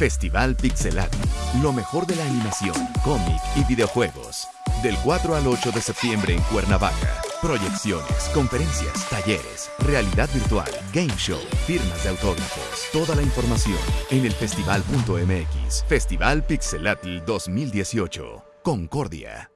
Festival Pixelat. Lo mejor de la animación, cómic y videojuegos. Del 4 al 8 de septiembre en Cuernavaca. Proyecciones, conferencias, talleres, realidad virtual, game show, firmas de autógrafos. Toda la información en el festival.mx. Festival Pixelatl 2018. Concordia.